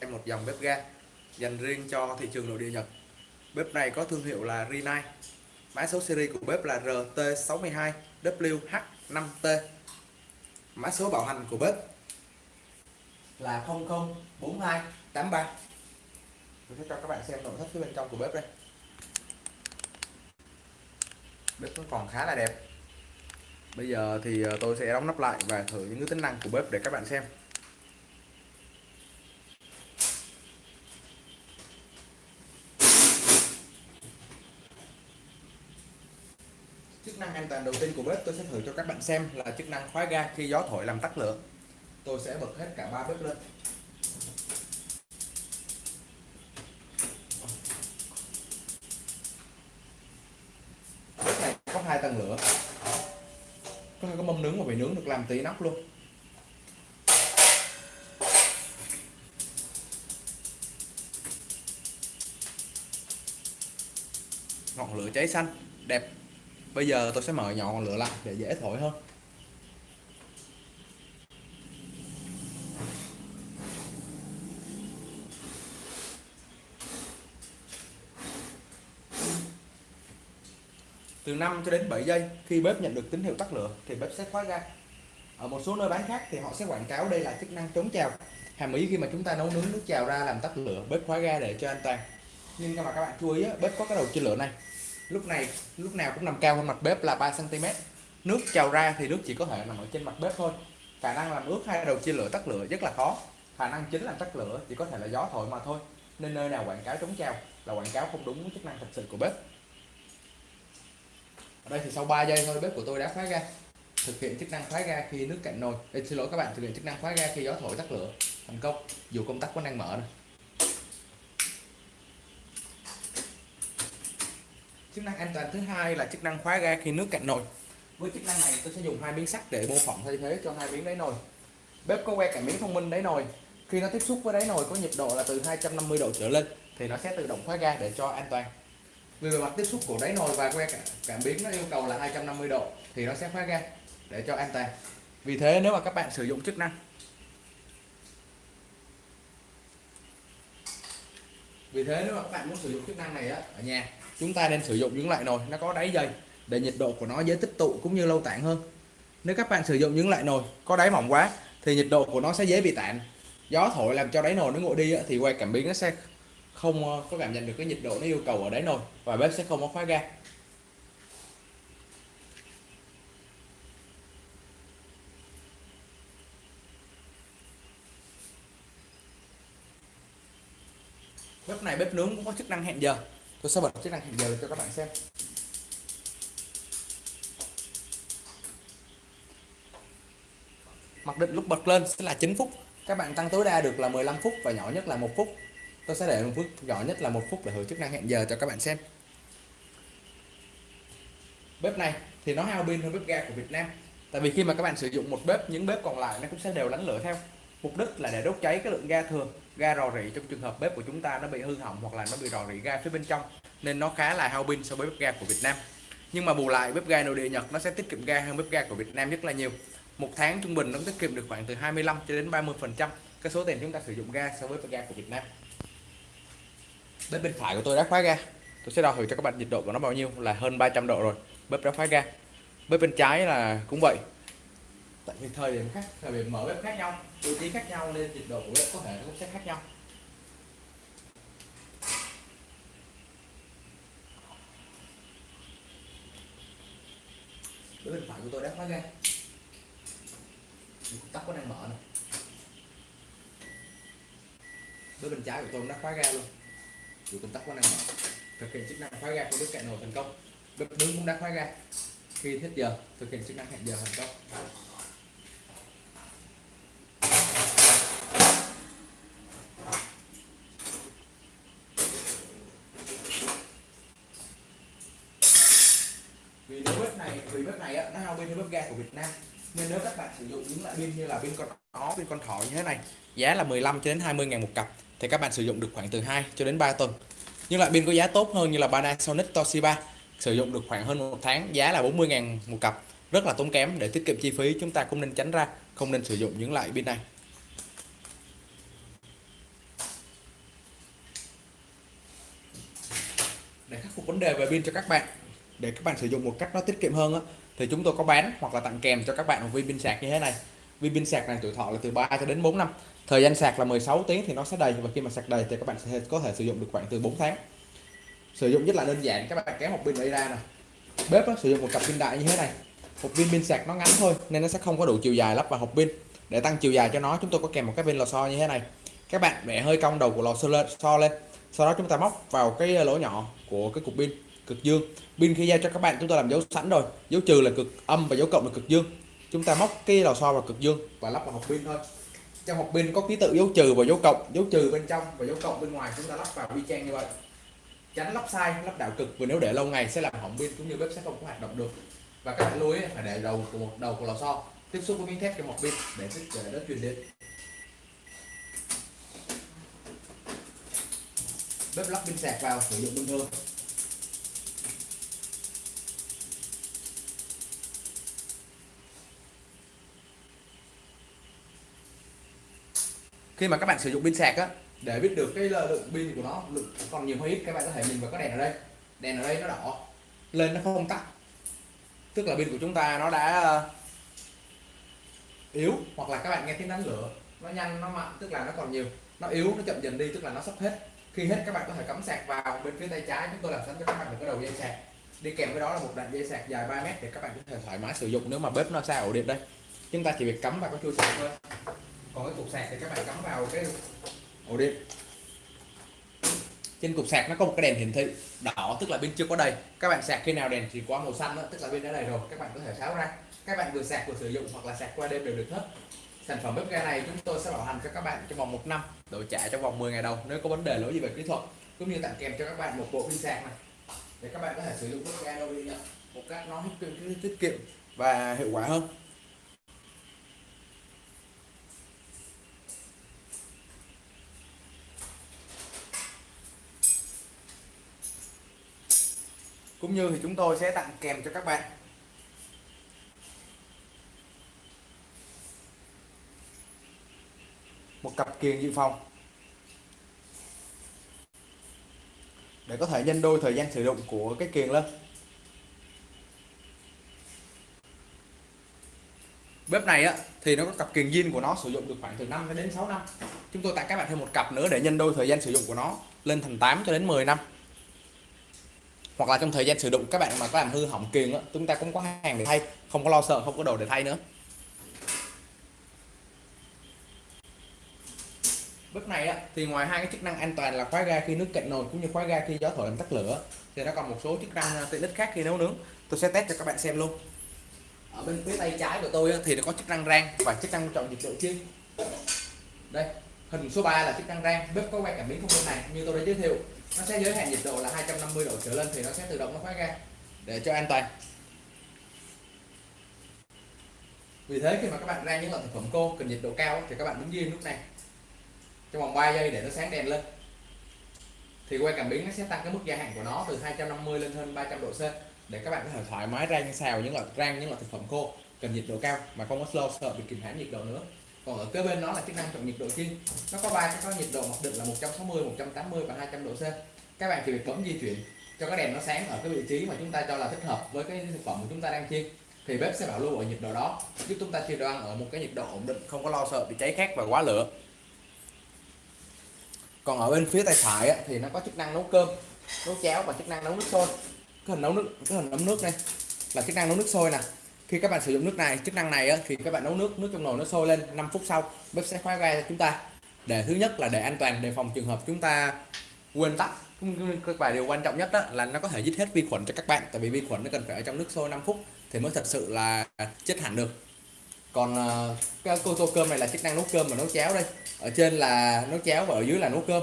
em một dòng bếp ga dành riêng cho thị trường nội địa Nhật. Bếp này có thương hiệu là Rinnai. Mã số series của bếp là RT62WH5T mã số bảo hành của bếp là 004283 tôi sẽ cho các bạn xem nội thất phía bên trong của bếp đây. Bếp nó còn khá là đẹp. Bây giờ thì ờ, tôi sẽ đóng nắp lại và thử những cái tính năng của bếp để các bạn xem. Đầu tiên của bếp, tôi sẽ thử cho các bạn xem là chức năng khóa ga khi gió thổi làm tắt lửa. Tôi sẽ bật hết cả ba bếp lên. Bếp này có hai tầng lửa. Có hai cái mâm nướng mà bị nướng được làm tí nóc luôn. Ngọn lửa cháy xanh bây giờ tôi sẽ mở nhỏ ngọn lửa lại để dễ thổi hơn. Từ 5 cho đến 7 giây, khi bếp nhận được tín hiệu tắt lửa, thì bếp sẽ khóa ga ở một số nơi bán khác thì họ sẽ quảng cáo đây là chức năng chống trào. Hàm ý khi mà chúng ta nấu nướng nước trào ra làm tắt lửa, bếp khóa ga để cho an toàn. Nhưng mà các bạn chú ý bếp có cái đầu chia lửa này lúc này lúc nào cũng nằm cao hơn mặt bếp là 3 cm nước trào ra thì nước chỉ có thể nằm ở trên mặt bếp thôi. Khả năng làm ướt hai đầu chia lửa tắt lửa rất là khó. Khả năng chính làm tắt lửa chỉ có thể là gió thổi mà thôi. Nên nơi nào quảng cáo chống trào là quảng cáo không đúng với chức năng thật sự của bếp. Ở đây thì sau 3 giây thôi bếp của tôi đã khóa ga. Thực hiện chức năng khóa ga khi nước cạn nồi. Ê, xin lỗi các bạn thực hiện chức năng khóa ga khi gió thổi tắt lửa. Thành công. Dù công tắc vẫn đang mở này. Chức năng an toàn thứ hai là chức năng khóa ga khi nước cạn nồi. Với chức năng này, tôi sẽ dùng hai miếng sắt để mô phỏng thay thế cho hai miếng đáy nồi. Bếp có que cảm biến thông minh đáy nồi. Khi nó tiếp xúc với đáy nồi có nhiệt độ là từ 250 độ trở lên, thì nó sẽ tự động khóa ga để cho an toàn. Vì bề mặt tiếp xúc của đáy nồi và que cảm biến nó yêu cầu là 250 độ, thì nó sẽ khóa ga để cho an toàn. Vì thế, nếu mà các bạn sử dụng chức năng vì thế, nếu mà các bạn muốn sử dụng chức năng này á, ở nhà chúng ta nên sử dụng những loại nồi nó có đáy dày để nhiệt độ của nó dễ tích tụ cũng như lâu tản hơn. Nếu các bạn sử dụng những loại nồi có đáy mỏng quá thì nhiệt độ của nó sẽ dễ bị tản. Gió thổi làm cho đáy nồi nó nguội đi thì quay cảm biến nó sẽ không ờ, có cảm nhận được cái nhiệt độ nó yêu cầu ở đáy nồi và bếp sẽ không có khóa ga. Bếp này bếp nướng cũng có chức năng hẹn giờ tôi sẽ bật chức năng hẹn giờ cho các bạn xem. Mặc định lúc bật lên sẽ là 9 phút. Các bạn tăng tối đa được là 15 phút và nhỏ nhất là một phút. Tôi sẽ để một phút nhỏ nhất là một phút để thử chức năng hẹn giờ cho các bạn xem. Bếp này thì nó hao pin hơn bếp ga của Việt Nam. Tại vì khi mà các bạn sử dụng một bếp, những bếp còn lại nó cũng sẽ đều lánh lửa theo. Mục đích là để đốt cháy cái lượng ga thừa ga rò rỉ trong trường hợp bếp của chúng ta nó bị hư hỏng hoặc là nó bị rò rỉ ga phía bên trong, nên nó khá là hao pin so với bếp ga của Việt Nam. Nhưng mà bù lại, bếp ga nội địa Nhật nó sẽ tiết kiệm ga hơn bếp ga của Việt Nam rất là nhiều. Một tháng trung bình nó tiết kiệm được khoảng từ 25 cho đến 30 phần trăm cái số tiền chúng ta sử dụng ga so với bếp ga của Việt Nam. Bếp bên phải của tôi đã khóa ga. Tôi sẽ đo thử cho các bạn nhiệt độ của nó bao nhiêu, là hơn 300 độ rồi. Bếp đã khóa ga. Bếp bên trái là cũng vậy tại vì thời điểm khác, thời điểm mở bếp khác nhau, vị trí khác nhau nên nhiệt độ của bếp có thể cũng sẽ khác nhau. Bếp bên phải của tôi đã khóa ra. Tắt có đang mở này bếp bên trái của tôi cũng đã khóa ga luôn. Dù công tắc có năng mở. Thực hiện chức năng khóa ga của bếp cạnh nồi thành công. Bếp nướng cũng đã khóa ga khi hết giờ, thực hiện chức năng hẹn giờ thành công. Dạ, nó hao pin hơn bếp ga của Việt Nam. Nên nếu các bạn sử dụng những loại pin như là pin con ó, pin con thỏ như thế này giá là 15 cho đến 20 ngàn một cặp thì các bạn sử dụng được khoảng từ 2 cho đến 3 tuần. Nhưng loại pin có giá tốt hơn như là Panasonic Toshiba sử dụng được khoảng hơn một tháng giá là 40 ngàn một cặp. Rất là tốn kém để tiết kiệm chi phí chúng ta cũng nên tránh ra không nên sử dụng những loại pin này. Để khắc phục vấn đề về pin cho các bạn để các bạn sử dụng một cách nó tiết kiệm hơn đó, thì chúng tôi có bán hoặc là tặng kèm cho các bạn một viên pin sạc như thế này. Viên pin sạc này tuổi thọ là từ 3 cho đến 4 năm. Thời gian sạc là 16 tiếng thì nó sẽ đầy và khi mà sạc đầy thì các bạn sẽ có thể sử dụng được khoảng từ 4 tháng. Sử dụng rất là đơn giản các bạn kéo một pin đây ra này bếp đó, sử dụng một cặp pin đại như thế này. Một viên pin sạc nó ngắn thôi nên nó sẽ không có đủ chiều dài lắp vào hộp pin. Để tăng chiều dài cho nó chúng tôi có kèm một cái viên lò xo như thế này. Các bạn bẻ hơi cong đầu của lò xo lên, xo lên. Sau đó chúng ta móc vào cái lỗ nhỏ của cái cục pin cực dương. Pin khi giao cho các bạn chúng ta làm dấu sẵn rồi. Dấu trừ là cực âm và dấu cộng là cực dương. Chúng ta móc cái lò xo vào cực dương và lắp vào hộp pin thôi. Trong hộp pin có ký tự dấu trừ và dấu cộng. Dấu trừ bên trong và dấu cộng bên ngoài chúng ta lắp vào y chang như vậy. Tránh lắp sai, lắp đảo cực. Vì nếu để lâu ngày sẽ làm hỏng pin cũng như bếp sẽ không có hoạt động được. Và các bạn lưu ý phải để đầu của một, đầu của lò xo. Tiếp xúc với miếng thép trong hộp pin để để nó truyền điện. Bếp lắp pin sạc vào, sử dụng bình thường. Khi mà các bạn sử dụng pin sạc á, để biết được cái lượng pin của nó, lượng còn nhiều hay ít, các bạn có thể nhìn vào cái đèn ở đây. Đèn ở đây nó đỏ, lên nó không tắt. Tức là pin của chúng ta nó đã ờ, yếu, hoặc là các bạn nghe tiếng đánh lửa, nó nhanh, nó mạnh, tức là nó còn nhiều. Nó yếu, nó chậm dần đi, tức là nó sắp hết. Khi hết, các bạn có thể cắm sạc vào bên phía tay trái, chúng tôi làm sẵn cho các bạn một cái đầu dây sạc. Đi kèm với đó là một đoạn dây sạc dài 3 mét để các bạn có thể thoải mái sử dụng nếu mà bếp nó xa ổ điện đây. Chúng ta chỉ việc cắm vào cái chui sạc thôi còn cái cục sạc thì các bạn cắm vào cái ổ điện trên cục sạc nó có một cái đèn hiển thị đỏ tức là bên chưa có đầy. Các bạn sạc khi nào đèn chỉ qua màu xanh đó, tức là bên đã đầy rồi. Các bạn có thể tháo ra. Các bạn vừa sạc vừa sử dụng hoặc là sạc qua đêm đều được hết. Sản phẩm bếp ga này chúng tôi sẽ bảo hành cho các bạn trong vòng một năm đổi trả trong vòng 10 ngày đầu nếu có vấn đề lỗi gì về kỹ thuật cũng như tặng kèm cho các bạn một bộ pin sạc này. Để các bạn có thể sử dụng bếp ga đâu đi một cách nó tiết kiệm và hiệu quả hơn. Cũng như thì chúng tôi sẽ tặng kèm cho các bạn. Một cặp kiềng dự phòng. Để có thể nhân đôi thời gian sử dụng của cái kiềng lên. Bếp này á, thì nó có cặp kiềng zin của nó sử dụng được khoảng từ 5 đến 6 năm. Chúng tôi tặng các bạn thêm một cặp nữa để nhân đôi thời gian sử dụng của nó lên thành 8 cho đến 10 năm hoặc là trong thời gian sử dụng các bạn mà có làm hư hỏng kiềng á chúng ta cũng có hàng để thay không có lo sợ không có đồ để thay nữa. Bếp này á, thì ngoài hai cái chức năng an toàn là khóa ga khi nước cạn nồi cũng như khóa ga khi gió thổi làm tắt lửa thì nó còn một số chức năng ờ, tiện ích khác khi nấu nướng. Tôi sẽ test cho các bạn xem luôn. Ở bên phía tay trái của tôi á, thì nó có chức năng rang và chức năng chọn nhiệt độ chiên. Đây hình số 3 là chức năng rang bếp có quay cảm biến không bên này như tôi đã giới thiệu nó sẽ giới hạn nhiệt độ là 250 độ trở lên thì nó sẽ tự động nó khóa ga để cho an toàn. Vì thế khi mà các bạn rang những loại thực phẩm khô cần nhiệt độ cao thì các bạn đứng yên lúc này. Trong vòng 3 giây để nó sáng đèn lên. Thì quay cảm biến nó sẽ tăng cái mức gia hạn của nó từ 250 lên hơn 300 độ C. Để các bạn có thể thoải mái rang xào, những loại rang, những loại thực phẩm khô cần nhiệt độ cao mà không có slow sợ bị kìm hãm nhiệt độ nữa còn ở kế bên nó là chức năng chọn nhiệt độ chiên nó có ba cái có nhiệt độ mặc định là 160 180 và 200 độ C. Các bạn chỉ việc bấm di chuyển cho cái đèn nó sáng ở cái vị trí mà chúng ta cho là thích hợp với cái thực phẩm mà chúng ta đang chiên. Thì bếp sẽ bảo lưu ở nhiệt độ đó. Giúp chúng ta chiên đồ ăn ở một cái nhiệt độ ổn định. Không có lo sợ bị cháy khét và quá lửa. Còn ở bên phía tay phải á, thì nó có chức năng nấu cơm nấu cháo và chức năng nấu nước sôi. Cái hình nấu nước cái hình ấm nước này là chức năng nấu nước sôi nè khi các bạn sử dụng nước này chức năng này á, thì các bạn nấu nước nước trong nồi nó sôi lên 5 phút sau bếp sẽ khóa ga cho chúng ta. Để thứ nhất là để an toàn đề phòng trường hợp chúng ta quên tắt. Các bài điều quan trọng nhất đó là nó có thể giết hết vi khuẩn cho các bạn tại vì vi khuẩn nó cần phải ở trong nước sôi 5 phút thì mới thật sự là chết hẳn được. Còn ờ, cái cô tô cơm này là chức năng nấu cơm và nấu cháo đây. Ở trên là nấu cháo và ở dưới là nấu cơm.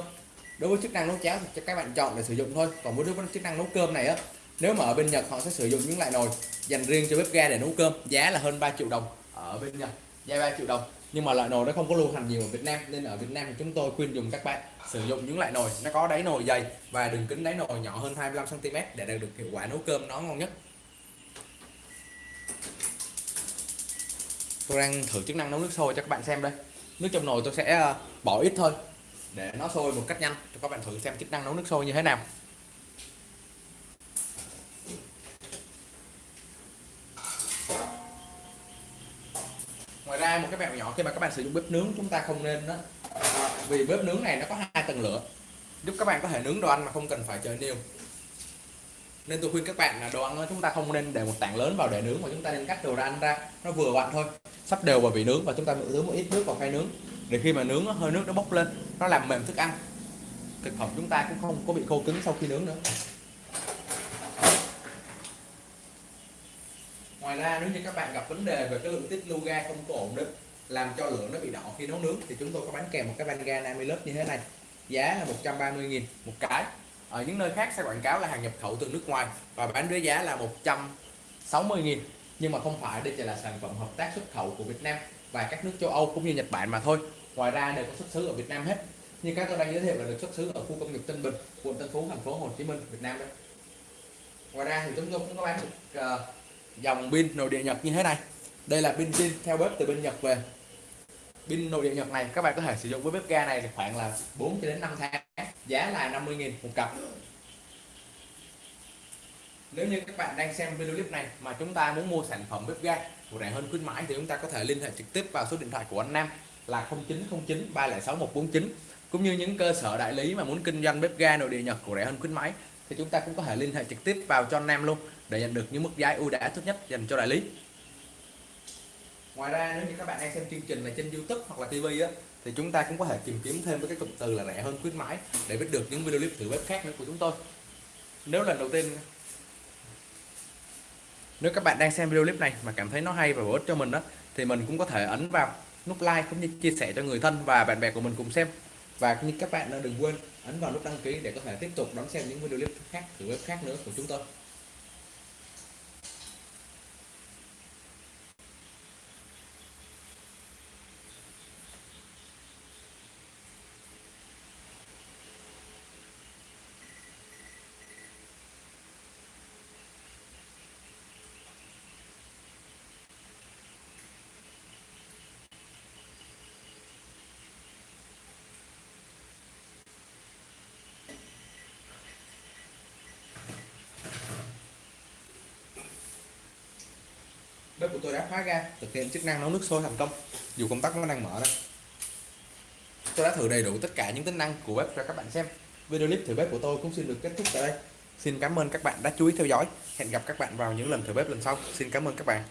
Đối với chức năng nấu cháo thì các bạn chọn để sử dụng thôi. Còn với chức năng nấu cơm này á nếu mà ở bên Nhật họ sẽ sử dụng những loại nồi dành riêng cho bếp ga để nấu cơm, giá là hơn 3 triệu đồng ở bên Nhật, giá 3 triệu đồng. Nhưng mà loại nồi nó không có lưu hành nhiều ở Việt Nam, nên ở Việt Nam thì chúng tôi khuyên dùng các bạn sử dụng những loại nồi. Nó có đáy nồi dày và đường kính đáy nồi nhỏ hơn 25 cm để đạt được hiệu quả nấu cơm nó ngon nhất. Tôi đang thử chức năng nấu nước sôi cho các bạn xem đây. Nước trong nồi tôi sẽ ờ, bỏ ít thôi, để nó sôi một cách nhanh. Cho các bạn thử xem chức năng nấu nước sôi như thế nào. Ngoài ra một cái mẹo nhỏ khi mà các bạn sử dụng bếp nướng chúng ta không nên đó. Vì bếp nướng này nó có hai tầng lửa. Giúp các bạn có thể nướng đồ ăn mà không cần phải chờ niêu nên tôi khuyên các bạn là đồ ăn chúng ta không nên để một tảng lớn vào để nướng mà chúng ta nên cắt đồ ăn ra. Nó vừa vặn thôi. Sắp đều vào vị nướng và chúng ta nướng một ít nước vào khay nướng. Để khi mà nướng hơi nước nó bốc lên, nó làm mềm thức ăn. Thực phẩm chúng ta cũng không có bị khô cứng sau khi nướng nữa. Ngoài ra nếu như các bạn gặp vấn đề về cái lượng tiết lưu ga không có ổn định làm cho lửa nó bị đỏ khi nấu nướng thì chúng tôi có bán kèm một cái van ga Namilus như thế này. Giá là 130.000 một cái. Ở những nơi khác sẽ quảng cáo là hàng nhập khẩu từ nước ngoài và bán với giá là 160.000 nhưng mà không phải đây chỉ là sản phẩm hợp tác xuất khẩu của Việt Nam và các nước châu Âu cũng như Nhật Bản mà thôi. Ngoài ra đều có xuất xứ ở Việt Nam hết. Như các tôi đang giới thiệu là được xuất xứ ở khu công nghiệp Tân Bình quận Tân Phú thành phố Hồ Chí Minh Việt Nam đấy ngoài ra thì chúng tôi cũng có bán được uh, dòng pin nội địa Nhật như thế này. Đây là pin pin theo bếp từ bên Nhật về. Pin nội địa Nhật này, các bạn có thể sử dụng với bếp ga này khoảng là 4 đến 5 tháng. Giá là 50.000 một cặp. Nếu như các bạn đang xem video clip này mà chúng ta muốn mua sản phẩm bếp ga của rẻ hơn khuyến mãi thì chúng ta có thể liên hệ trực tiếp vào số điện thoại của anh Nam là 0909 306 149 cũng như những cơ sở đại lý mà muốn kinh doanh bếp ga nội địa Nhật của rẻ hơn khuyến mãi thì chúng ta cũng có thể liên hệ trực tiếp vào cho anh Nam luôn để nhận được những mức giá ưu đãi tốt nhất dành cho đại lý. Ngoài ra, nếu như các bạn đang xem chương trình này trên YouTube hoặc là TV á, thì chúng ta cũng có thể tìm kiếm thêm với cái cụm từ là rẻ hơn khuyến mãi để biết được những video clip thử bếp khác nữa của chúng tôi. Nếu lần đầu tiên, nếu các bạn đang xem video clip này mà cảm thấy nó hay và bổ ích cho mình đó thì mình cũng có thể ấn vào nút like cũng như chia sẻ cho người thân và bạn bè của mình cùng xem. Và như các bạn ờ, đừng quên ấn vào nút đăng ký để có thể tiếp tục đón xem những video clip khác thử bếp khác nữa của chúng tôi. Bếp của tôi đã khóa ga, thực hiện chức năng nấu nước sôi thành công. Dù công tắc nó đang mở đó. Tôi đã thử đầy đủ tất cả những tính năng của bếp cho các bạn xem. Video clip thử bếp của tôi cũng xin được kết thúc tại đây. Xin cảm ơn các bạn đã chú ý theo dõi. Hẹn gặp các bạn vào những lần thử bếp lần sau. Xin cảm ơn các bạn.